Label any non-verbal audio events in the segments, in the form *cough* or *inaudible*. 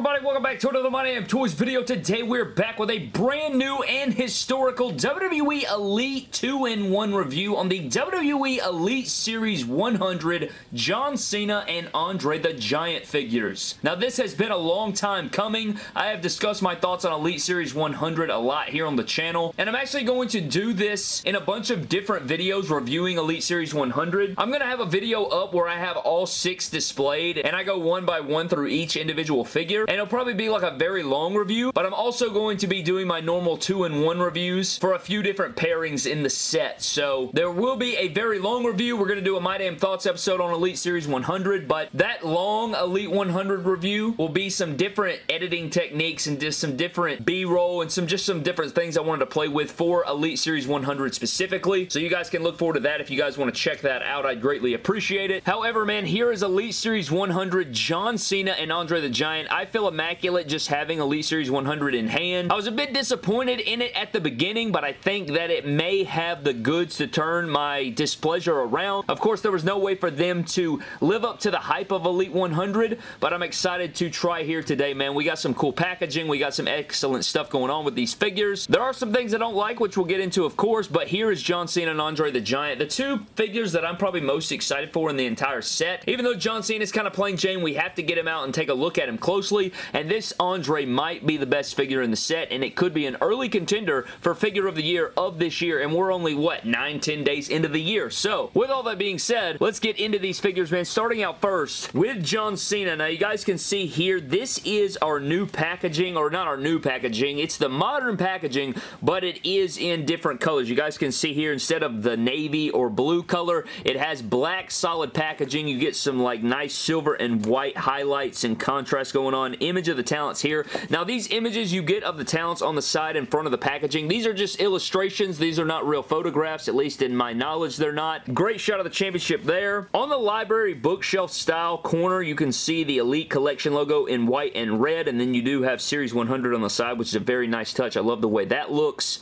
everybody? Welcome back to another My Damn Toys video. Today we're back with a brand new and historical WWE Elite 2-in-1 review on the WWE Elite Series 100 John Cena and Andre the Giant figures. Now this has been a long time coming. I have discussed my thoughts on Elite Series 100 a lot here on the channel and I'm actually going to do this in a bunch of different videos reviewing Elite Series 100. I'm going to have a video up where I have all six displayed and I go one by one through each individual figure figure, and it'll probably be like a very long review, but I'm also going to be doing my normal 2-in-1 reviews for a few different pairings in the set, so there will be a very long review. We're going to do a My Damn Thoughts episode on Elite Series 100, but that long Elite 100 review will be some different editing techniques and just some different B-roll and some just some different things I wanted to play with for Elite Series 100 specifically, so you guys can look forward to that if you guys want to check that out. I'd greatly appreciate it. However, man, here is Elite Series 100 John Cena and Andre the Giant. I feel immaculate just having Elite Series 100 in hand. I was a bit disappointed in it at the beginning, but I think that it may have the goods to turn my displeasure around. Of course, there was no way for them to live up to the hype of Elite 100, but I'm excited to try here today, man. We got some cool packaging. We got some excellent stuff going on with these figures. There are some things I don't like, which we'll get into, of course, but here is John Cena and Andre the Giant, the two figures that I'm probably most excited for in the entire set. Even though John Cena is kind of plain Jane, we have to get him out and take a look at him closely and this Andre might be the best figure in the set, and it could be an early contender for Figure of the Year of this year, and we're only, what, 9, 10 days into the year. So, with all that being said, let's get into these figures, man. Starting out first with John Cena. Now, you guys can see here, this is our new packaging, or not our new packaging, it's the modern packaging, but it is in different colors. You guys can see here, instead of the navy or blue color, it has black solid packaging. You get some, like, nice silver and white highlights and contrast going on image of the talents here. Now, these images you get of the talents on the side in front of the packaging, these are just illustrations. These are not real photographs, at least in my knowledge they're not. Great shot of the championship there. On the library bookshelf style corner, you can see the Elite Collection logo in white and red, and then you do have Series 100 on the side, which is a very nice touch. I love the way that looks.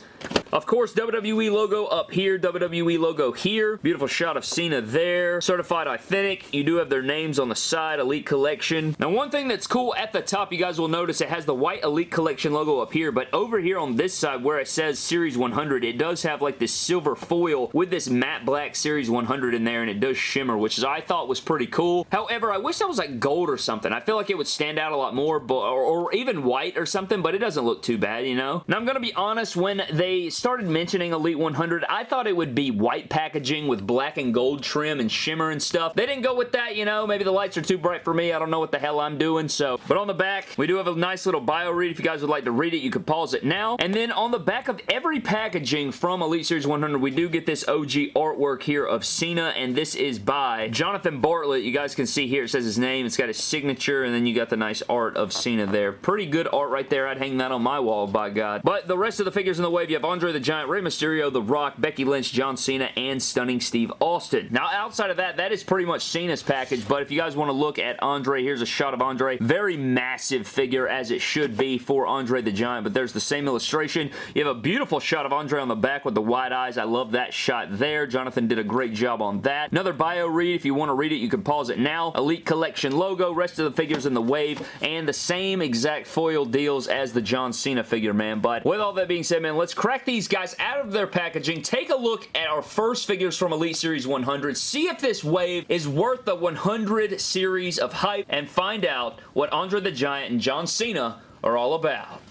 Of course, WWE logo up here, WWE logo here. Beautiful shot of Cena there. Certified Authentic. You do have their names on the side, Elite Collection. Now, one thing that's cool at the top, you guys will notice it has the white Elite Collection logo up here, but over here on this side where it says Series 100, it does have like this silver foil with this matte black Series 100 in there, and it does shimmer, which is, I thought was pretty cool. However, I wish that was like gold or something. I feel like it would stand out a lot more, but, or, or even white or something, but it doesn't look too bad, you know? Now, I'm going to be honest, when they started mentioning Elite 100, I thought it would be white packaging with black and gold trim and shimmer and stuff. They didn't go with that, you know. Maybe the lights are too bright for me. I don't know what the hell I'm doing, so. But on the back, we do have a nice little bio read. If you guys would like to read it, you can pause it now. And then on the back of every packaging from Elite Series 100, we do get this OG artwork here of Cena, and this is by Jonathan Bartlett. You guys can see here, it says his name. It's got his signature, and then you got the nice art of Cena there. Pretty good art right there. I'd hang that on my wall, by God. But the rest of the figures in the wave, you have Andre the Giant, Rey Mysterio, The Rock, Becky Lynch, John Cena, and Stunning Steve Austin. Now, outside of that, that is pretty much Cena's package, but if you guys want to look at Andre, here's a shot of Andre. Very massive figure, as it should be for Andre the Giant, but there's the same illustration. You have a beautiful shot of Andre on the back with the wide eyes. I love that shot there. Jonathan did a great job on that. Another bio read. If you want to read it, you can pause it now. Elite Collection logo, rest of the figures in the wave, and the same exact foil deals as the John Cena figure, man. But with all that being said, man, let's crack these guys out of their packaging, take a look at our first figures from Elite Series 100, see if this wave is worth the 100 series of hype, and find out what Andre the Giant and John Cena are all about.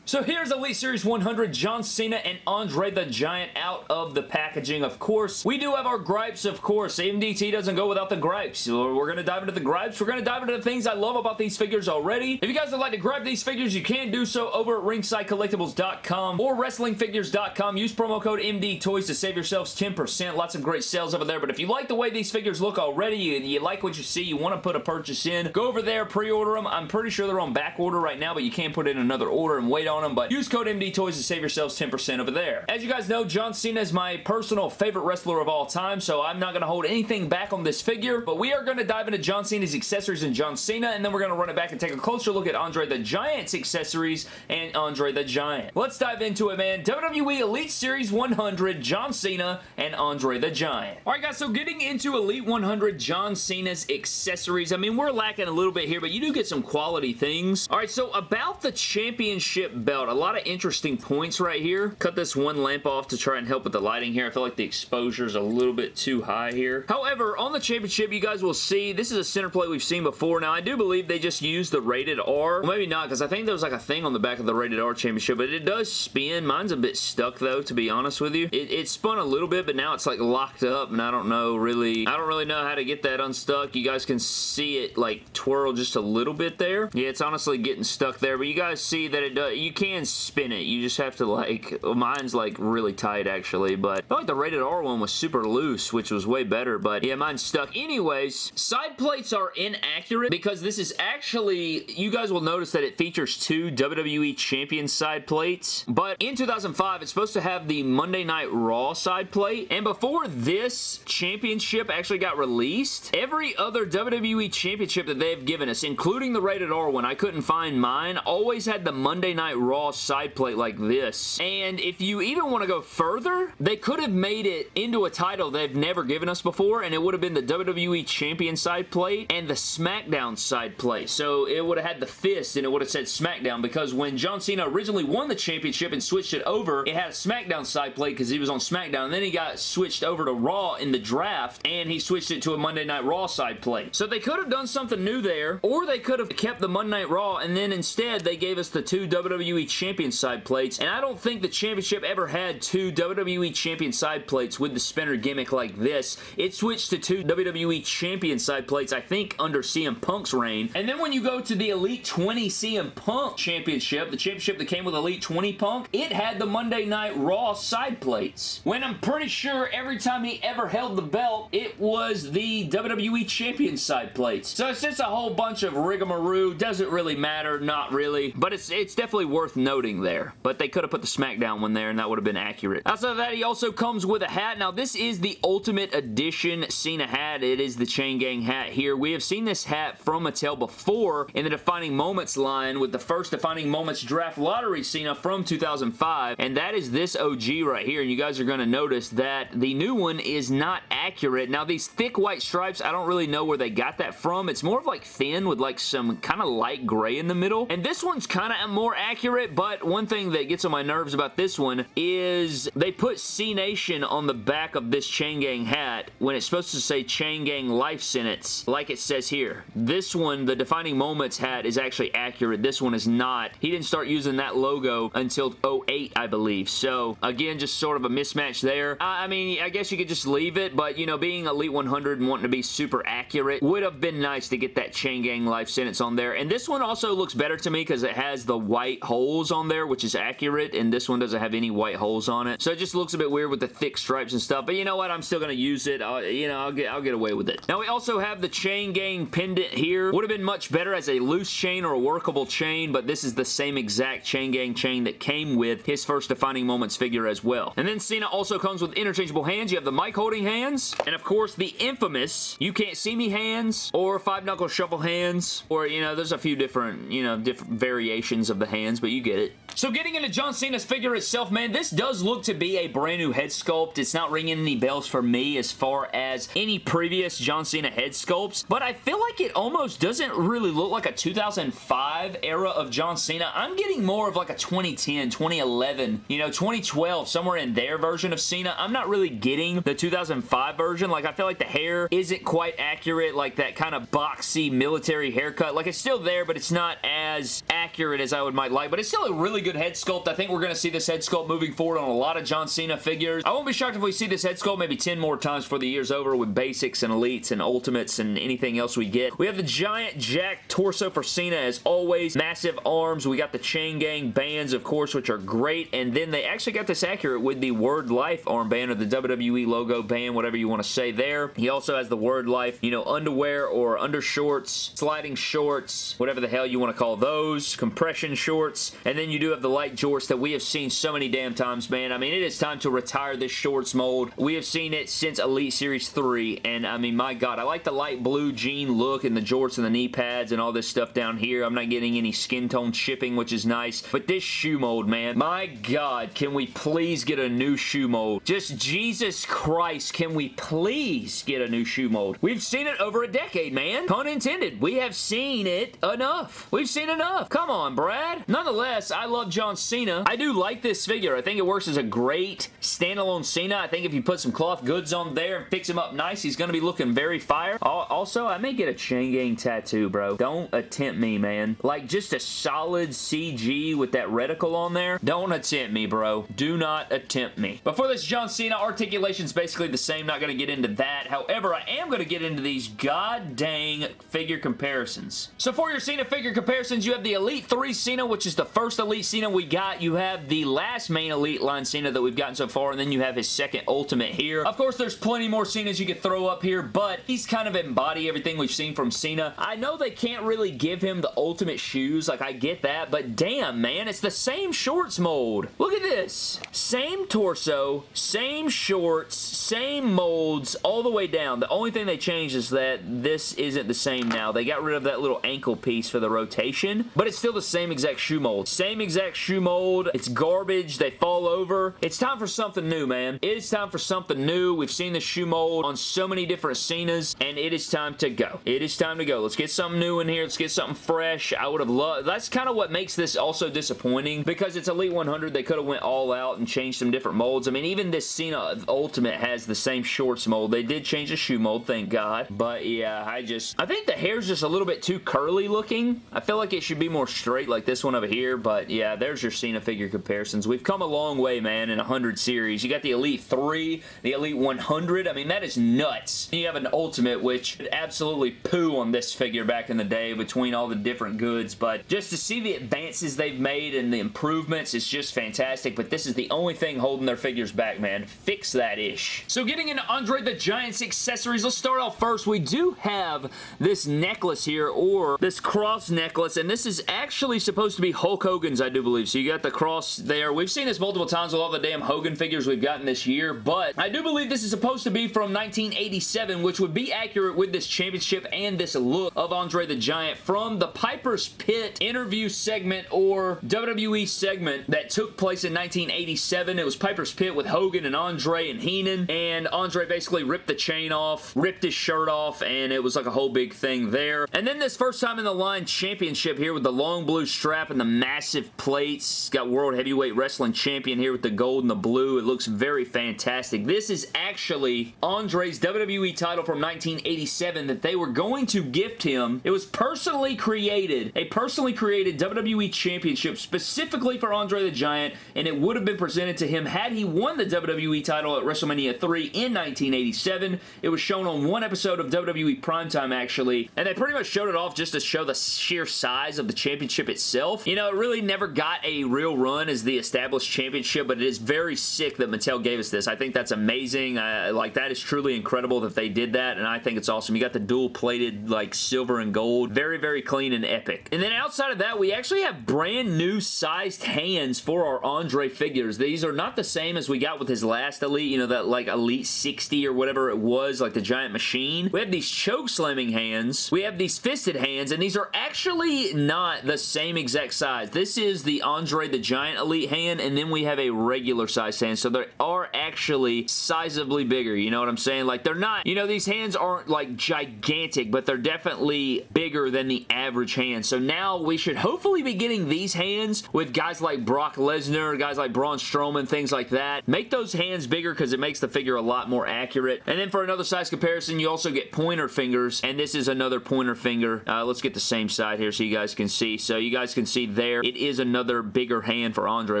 So here's Elite Series 100, John Cena and Andre the Giant out of the packaging, of course. We do have our gripes, of course. AMDT doesn't go without the gripes. We're going to dive into the gripes. We're going to dive into the things I love about these figures already. If you guys would like to grab these figures, you can do so over at ringsidecollectibles.com or wrestlingfigures.com. Use promo code MDTOYS to save yourselves 10%. Lots of great sales over there. But if you like the way these figures look already, you, you like what you see, you want to put a purchase in, go over there, pre-order them. I'm pretty sure they're on back order right now, but you can put in another order and wait on on them, but use code MD Toys to save yourselves 10% over there. As you guys know, John Cena is my personal favorite wrestler of all time, so I'm not going to hold anything back on this figure, but we are going to dive into John Cena's accessories and John Cena, and then we're going to run it back and take a closer look at Andre the Giant's accessories and Andre the Giant. Let's dive into it, man. WWE Elite Series 100, John Cena and Andre the Giant. Alright guys, so getting into Elite 100 John Cena's accessories, I mean, we're lacking a little bit here, but you do get some quality things. Alright, so about the championship belt, a lot of interesting points right here. Cut this one lamp off to try and help with the lighting here. I feel like the exposure is a little bit too high here. However, on the championship, you guys will see, this is a center plate we've seen before. Now, I do believe they just used the rated R. Well, maybe not, because I think there was like a thing on the back of the rated R championship, but it does spin. Mine's a bit stuck, though, to be honest with you. It, it spun a little bit, but now it's like locked up, and I don't know really, I don't really know how to get that unstuck. You guys can see it like twirl just a little bit there. Yeah, it's honestly getting stuck there, but you guys see that it does, you can spin it. You just have to like, *laughs* mine's like really tight actually, but I like the rated R one was super loose, which was way better, but yeah, mine's stuck. Anyways, side plates are inaccurate because this is actually, you guys will notice that it features two WWE Champion side plates, but in 2005, it's supposed to have the Monday Night Raw side plate, and before this championship actually got released, every other WWE championship that they've given us, including the rated R one, I couldn't find mine, always had the Monday Night Raw side plate like this, and if you even want to go further, they could have made it into a title they've never given us before, and it would have been the WWE Champion side plate and the SmackDown side plate. So it would have had the fist and it would have said SmackDown because when John Cena originally won the championship and switched it over, it had a SmackDown side plate because he was on SmackDown. And then he got switched over to Raw in the draft and he switched it to a Monday Night Raw side plate. So they could have done something new there or they could have kept the Monday Night Raw and then instead they gave us the two WWE Champion side plates. And I don't think the championship ever had two WWE Champion side plates with the spinner gimmick like this. It switched to two WWE Champion side plates, I think, under CM Punk's reign. And then when you go to the Elite 20 CM Punk Championship, the championship that came with Elite 20 Punk, it had the Monday Night Raw side plates. When I'm pretty sure every time he ever held the belt, it was the WWE Champion side plates. So it's just a whole bunch of rigmarole. Doesn't really matter, not really. But it's, it's definitely worth noting there. But they could have put the SmackDown one there and that would have been accurate. Outside of that, he also comes with a hat. Now, this is the Ultimate Edition Cena hat. It is the Chain Gang hat here. We have seen this hat from Mattel before in the Defining Moments line with the first Defining Moments Draft Lottery Cena from 2005, and that is this OG right here, and you guys are going to notice that the new one is not accurate. Now, these thick white stripes, I don't really know where they got that from. It's more of like thin with like some kind of light gray in the middle, and this one's kind of more accurate, but one thing that gets on my nerves about this one is they put C Nation on the back of this Chain Gang hat when it's supposed to say Chain Gang Life Sentence, like it says here. This one, the Defining Moments hat, is actually accurate. This one is not. He didn't start using that logo until 08, I believe. So, again, just sort of a mismatch there. I, mean, I guess you could just leave it, but, you know, being Elite 100 and wanting to be super accurate would have been nice to get that Chain Gang Life Sentence on there. And this one also looks better to me because it has the white holes on there, which is accurate, and this one doesn't have any white holes on it. So it just looks a bit weird with the thick stripes and stuff, but you know what? I'm still going to use it. I'll, you know, I'll get, I'll get away with it. Now, we also have the Chain Gang pendant here. Would have been much better as a loose chain or a workable chain, but this is the same exact Chain Gang chain that came with his first Defining Moments figure as well. And then Cena also comes with interchangeable hands. You have the mic holding hands, and of course, the infamous You Can't See Me hands, or Five Knuckle Shuffle hands, or, you know, there's a few different, you know, different variations of the hands, but you get it. So getting into John Cena's figure itself, man, this does look to be a brand new head sculpt. It's not ringing any bells for me as far as any previous John Cena head sculpts, but I feel like it almost doesn't really look like a 2005 era of John Cena. I'm getting more of like a 2010, 2011, you know, 2012, somewhere in their version of Cena. I'm not really getting the 2005 version. Like, I feel like the hair isn't quite accurate, like that kind of boxy military haircut. Like, it's still there, but it's not as accurate as I would might like, but it's still a really good head sculpt. I think we're going to see this head sculpt moving forward on a lot of John Cena figures. I won't be shocked if we see this head sculpt maybe 10 more times for the year's over with basics and elites and ultimates and anything else we get. We have the giant jack torso for Cena as always. Massive arms. We got the chain gang bands, of course, which are great. And then they actually got this accurate with the Word Life armband or the WWE logo band, whatever you want to say there. He also has the Word Life, you know, underwear or undershorts, sliding shorts, whatever the hell you want to call those, compression shorts. And then you do have the light jorts that we have seen so many damn times, man. I mean, it is time to retire this shorts mold. We have seen it since Elite Series 3, and I mean, my God, I like the light blue jean look and the jorts and the knee pads and all this stuff down here. I'm not getting any skin tone chipping, which is nice, but this shoe mold, man, my God, can we please get a new shoe mold? Just Jesus Christ, can we please get a new shoe mold? We've seen it over a decade, man. Pun intended. We have seen it enough. We've seen enough. Come on, Brad. Nonetheless, I love John Cena. I do like this figure. I think it works as a great standalone Cena. I think if you put some cloth goods on there and fix him up nice, he's going to be looking very fire. Also, I may get a chain gang tattoo, bro. Don't attempt me, man. Like, just a solid CG with that reticle on there. Don't attempt me, bro. Do not attempt me. But for this John Cena, articulation's basically the same. Not going to get into that. However, I am going to get into these god dang figure comparisons. So for your Cena figure comparisons, you have the Elite 3 Cena, which is the first Elite Cena we got. You have the last main Elite line Cena that we've gotten so far, and then you have his second Ultimate here. Of course, there's plenty more Cenas you could throw up here, but he's kind of embody everything we've seen from Cena. I know they can't really give him the Ultimate shoes, like I get that, but damn, man, it's the same shorts mold. Look at this. Same torso, same shorts, same molds, all the way down. The only thing they changed is that this isn't the same now. They got rid of that little ankle piece for the rotation, but it's still the same exact shoe mold. Same exact shoe mold. It's garbage. They fall over. It's time for something new, man. It is time for something new. We've seen the shoe mold on so many different Cenas, and it is time to go. It is time to go. Let's get something new in here. Let's get something fresh. I would have loved... That's kind of what makes this also disappointing because it's Elite 100. They could have went all out and changed some different molds. I mean, even this Cena Ultimate has the same shorts mold. They did change the shoe mold, thank God. But yeah, I just... I think the hair's just a little bit too curly looking. I feel like it should be more straight like this one over here, but yeah, there's your Cena figure comparisons. We've come a long way, man, in 100 series. You got the Elite 3, the Elite 100. I mean, that is nuts. You have an Ultimate, which absolutely poo on this figure back in the day between all the different goods, but just to see the advances they've made and the improvements is just fantastic, but this is the only thing holding their figures back, man. Fix that ish. So getting into Andre the Giant's accessories, let's start off first. We do have this necklace here, or this cross necklace, and this is actually supposed to be Hulk Hogan's, I do believe. So you got the cross there. We've seen this multiple times with all the damn Hogan figures we've gotten this year, but I do believe this is supposed to be from 1987, which would be accurate with this championship and this look of Andre the Giant from the Piper's Pit interview segment or WWE segment that took place in 1987. It was Piper's Pit with Hogan and Andre and Heenan, and Andre basically ripped the chain off, ripped his shirt off, and it was like a whole big thing there. And then this first time in the line championship here with the long blue strap and the massive plates. Got World Heavyweight Wrestling Champion here with the gold and the blue. It looks very fantastic. This is actually Andre's WWE title from 1987 that they were going to gift him. It was personally created, a personally created WWE Championship specifically for Andre the Giant, and it would have been presented to him had he won the WWE title at WrestleMania 3 in 1987. It was shown on one episode of WWE Primetime, actually, and they pretty much showed it off just to show the sheer size of the championship itself. You know, really never got a real run as the established championship, but it is very sick that Mattel gave us this. I think that's amazing. Uh, like, that is truly incredible that they did that, and I think it's awesome. You got the dual-plated, like, silver and gold. Very, very clean and epic. And then outside of that, we actually have brand new sized hands for our Andre figures. These are not the same as we got with his last Elite, you know, that, like, Elite 60 or whatever it was, like the Giant Machine. We have these choke slamming hands. We have these fisted hands, and these are actually not the same exact size. This is the Andre the Giant Elite hand, and then we have a regular size hand, so they are actually sizably bigger, you know what I'm saying? Like, they're not, you know, these hands aren't, like, gigantic, but they're definitely bigger than the average hand. So now we should hopefully be getting these hands with guys like Brock Lesnar, guys like Braun Strowman, things like that. Make those hands bigger because it makes the figure a lot more accurate. And then for another size comparison, you also get pointer fingers, and this is another pointer finger. Uh, let's get the same side here so you guys can see. So you guys can see there, it is another bigger hand for Andre,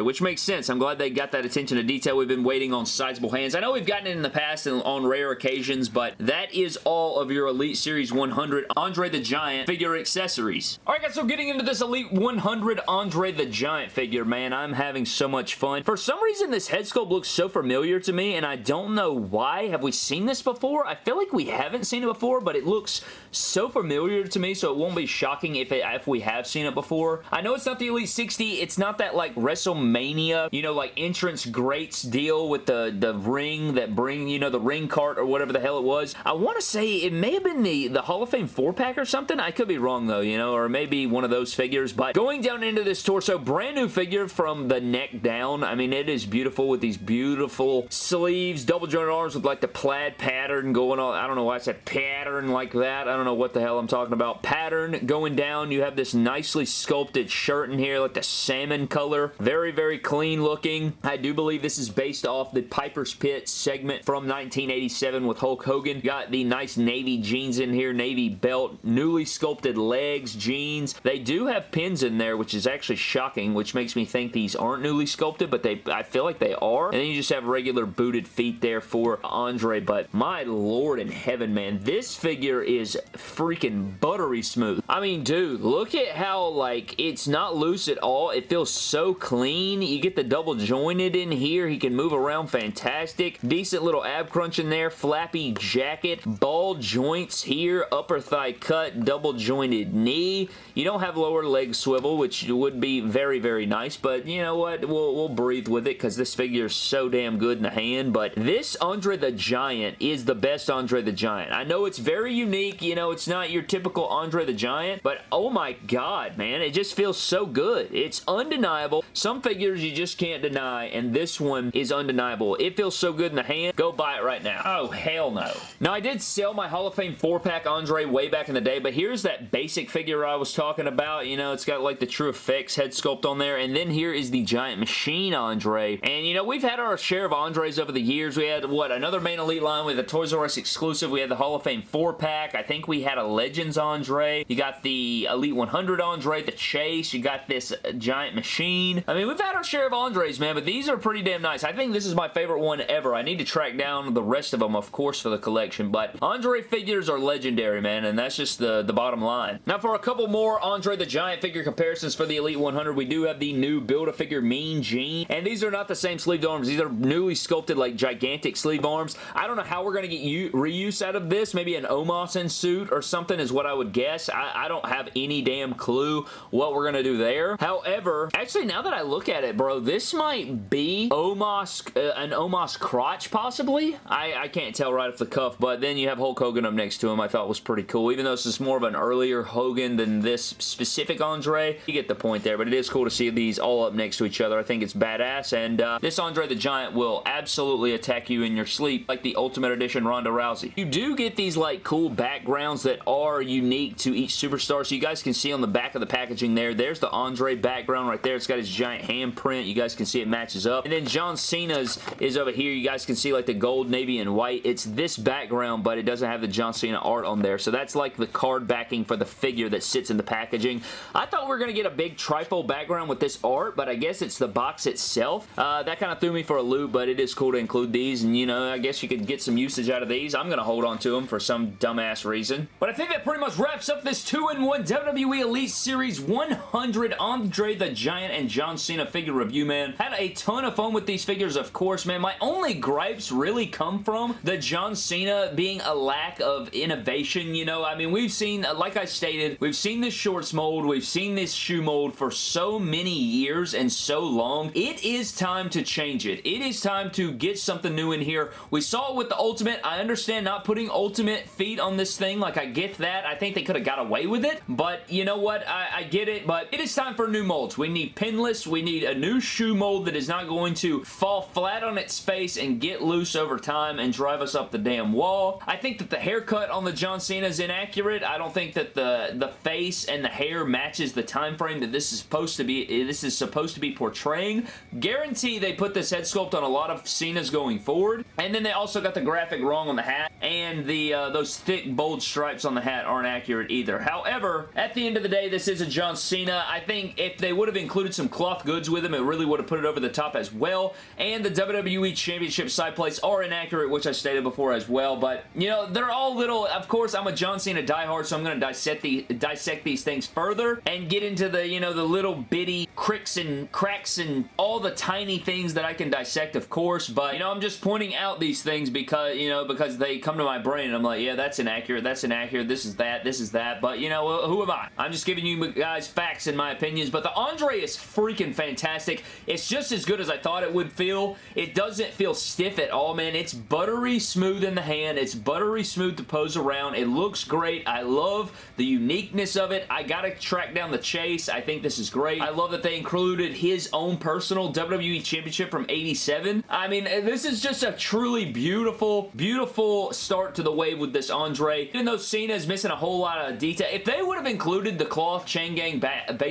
which makes sense. I'm glad they got that attention to detail. We've been waiting on sizable hands. I know we've gotten it in the past and on rare occasions, but that is all of your Elite Series 100 Andre the Giant figure accessories. Alright guys, so getting into this Elite 100 Andre the Giant figure, man, I'm having so much fun. For some reason, this head sculpt looks so familiar to me, and I don't know why. Have we seen this before? I feel like we haven't seen it before, but it looks so familiar to me, so it won't be shocking if, it, if we have seen it before. I know it's not the Elite 60, it's not that like WrestleMania, you know, like entrance greats deal with the, the ring that bring, you know, the ring cart or whatever the hell it was. I want to say it may have been the, the Hall of Fame 4-pack or something. I could be wrong though, you know, or maybe one of those figures. But going down into this torso, brand new figure from the neck down. I mean, it is beautiful with these beautiful sleeves, double jointed arms with like the plaid pattern going on. I don't know why I said pattern like that. I don't know what the hell I'm talking about. Pattern going down. You have this nicely sculpted shirt here, like the salmon color. Very, very clean looking. I do believe this is based off the Piper's Pit segment from 1987 with Hulk Hogan. Got the nice navy jeans in here, navy belt, newly sculpted legs, jeans. They do have pins in there, which is actually shocking, which makes me think these aren't newly sculpted, but they I feel like they are. And then you just have regular booted feet there for Andre, but my lord in heaven, man, this figure is freaking buttery smooth. I mean, dude, look at how, like, it's not loose at all. It feels so clean. You get the double jointed in here. He can move around fantastic. Decent little ab crunch in there. Flappy jacket. Ball joints here. Upper thigh cut. Double jointed knee. You don't have lower leg swivel, which would be very, very nice, but you know what? We'll, we'll breathe with it because this figure is so damn good in the hand, but this Andre the Giant is the best Andre the Giant. I know it's very unique. You know, it's not your typical Andre the Giant, but oh my god, man. It just feels so good. It's undeniable. Some figures you just can't deny, and this one is undeniable. It feels so good in the hand. Go buy it right now. Oh, hell no. Now, I did sell my Hall of Fame 4-pack Andre way back in the day, but here's that basic figure I was talking about. You know, it's got like the TrueFX head sculpt on there, and then here is the Giant Machine Andre. And, you know, we've had our share of Andres over the years. We had, what, another main elite line with a Toys R Us exclusive. We had the Hall of Fame 4-pack. I think we had a Legends Andre. You got the Elite 100 Andre, the Chase. You got this Giant Machine. I mean, we've had our share of Andres, man, but these are pretty damn nice. I think this is my favorite one ever. I need to track down the rest of them, of course, for the collection, but Andre figures are legendary, man, and that's just the, the bottom line. Now, for a couple more Andre the Giant figure comparisons for the Elite 100, we do have the new Build-A-Figure Mean Gene, and these are not the same sleeved arms. These are newly sculpted, like, gigantic sleeve arms. I don't know how we're going to get reuse out of this. Maybe an Omos suit or something is what I would guess. I, I don't have any damn clue what we're going to do there. However, actually, now that I look at it, bro, this might be Omos, uh, an Omos crotch, possibly? I, I can't tell right off the cuff, but then you have Hulk Hogan up next to him. I thought was pretty cool. Even though this is more of an earlier Hogan than this specific Andre, you get the point there, but it is cool to see these all up next to each other. I think it's badass, and uh, this Andre the Giant will absolutely attack you in your sleep like the Ultimate Edition Ronda Rousey. You do get these like cool backgrounds that are unique to each superstar, so you guys can see on the back of the packaging there, there's the Andre background right there. It's got his giant handprint. You guys can see it matches up. And then John Cena's is over here. You guys can see like the gold, navy, and white. It's this background, but it doesn't have the John Cena art on there. So that's like the card backing for the figure that sits in the packaging. I thought we were going to get a big trifold background with this art, but I guess it's the box itself. Uh, that kind of threw me for a loop, but it is cool to include these, and you know, I guess you could get some usage out of these. I'm going to hold on to them for some dumbass reason. But I think that pretty much wraps up this 2-in-1 WWE Elite Series 100 Andre the Giant and John Cena figure review, man. Had a ton of fun with these figures, of course, man. My only gripes really come from the John Cena being a lack of innovation, you know? I mean, we've seen, like I stated, we've seen this shorts mold, we've seen this shoe mold for so many years and so long. It is time to change it. It is time to get something new in here. We saw it with the Ultimate. I understand not putting Ultimate feet on this thing. Like, I get that. I think they could have got away with it, but you know what? I, I get it, but it is time for new molds. We need pinless. We need a new shoe mold that is not going to fall flat on its face and get loose over time and drive us up the damn wall. I think that the haircut on the John Cena is inaccurate. I don't think that the, the face and the hair matches the time frame that this is supposed to be this is supposed to be portraying. Guarantee they put this head sculpt on a lot of Cena's going forward. And then they also got the graphic wrong on the hat and the uh, those thick bold stripes on the hat aren't accurate either. However, at the end of the day, this is a John Cena. I think if they would have included some cloth goods with him, it really would have put it over the top as well. And the WWE Championship side plates are inaccurate, which I stated before as well. But, you know, they're all little... Of course, I'm a John Cena diehard, so I'm going to dissect, the, dissect these things further and get into the, you know, the little bitty cricks and cracks and all the tiny things that I can dissect, of course. But, you know, I'm just pointing out these things because, you know, because they come to my brain and I'm like, yeah, that's inaccurate, that's inaccurate, this is that, this is that. But, you know, who am I? I'm just giving you guys facts in my my opinions, but the Andre is freaking fantastic. It's just as good as I thought it would feel. It doesn't feel stiff at all, man. It's buttery smooth in the hand. It's buttery smooth to pose around. It looks great. I love the uniqueness of it. I gotta track down the chase. I think this is great. I love that they included his own personal WWE Championship from 87. I mean, eh, this is just a truly beautiful, beautiful start to the wave with this Andre. Even though Cena is missing a whole lot of detail, if they would have included the cloth Chain Gang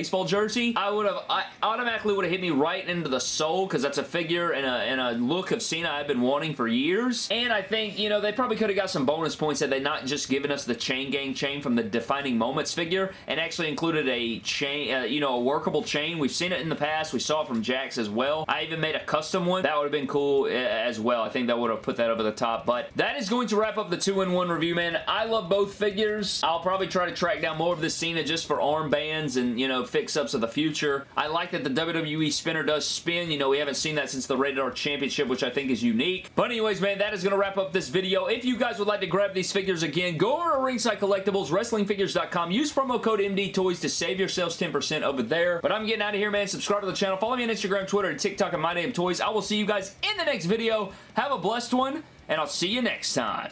baseball jersey, I would have, I automatically would have hit me right into the soul because that's a figure and a, and a look of Cena I've been wanting for years. And I think, you know, they probably could have got some bonus points had they not just given us the Chain Gang chain from the Defining Moments figure and actually included a chain, uh, you know, a workable chain. We've seen it in the past. We saw it from Jakks as well. I even made a custom one. That would have been cool uh, as well. I think that would have put that over the top. But that is going to wrap up the 2-in-1 review, man. I love both figures. I'll probably try to track down more of this Cena just for armbands and, you know, fix-ups of the future. I like that the WWE spinner does spin. You know, we haven't seen that since the Rated R Championship, which I think is unique. But anyways, man, that is going to wrap up this video. If you guys would like to grab these figures again, go over to Ringside Collectibles, WrestlingFigures.com. Use promo code MDTOYS to save yourselves 10% over there. But I'm getting out of here, man. Subscribe to the channel. Follow me on Instagram, Twitter, and TikTok at Toys. I will see you guys in the next video. Have a blessed one, and I'll see you next time.